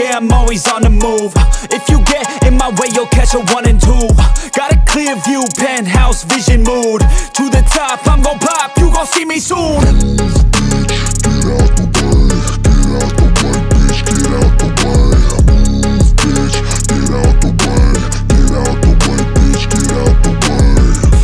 I'm always on the move. If you get in my way, you'll catch a one and two. Got a clear view, penthouse vision mood. To the top, I'm gon' pop, you gon' see me soon.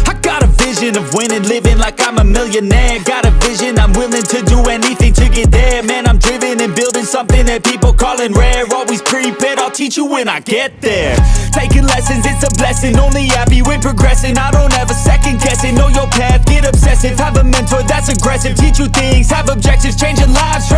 I got a vision of winning, living like I'm a millionaire. Got a vision, I'm willing to do anything to get there. Man, I'm driven building something that people calling rare. Always prepared, I'll teach you when I get there. Taking lessons, it's a blessing, only happy when progressing. I don't ever second guess it, know your path, get obsessive. Have a mentor that's aggressive, teach you things, have objectives Changing lives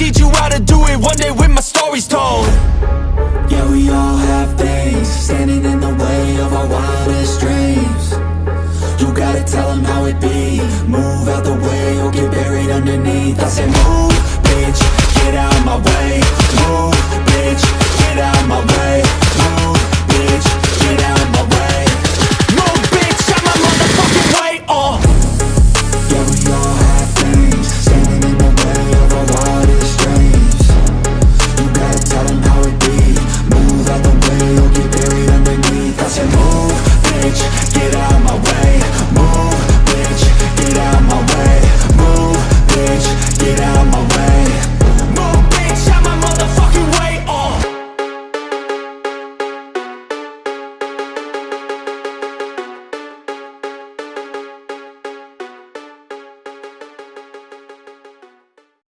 teach you how to do it one day when my story's told. Yeah, we all have things standing in the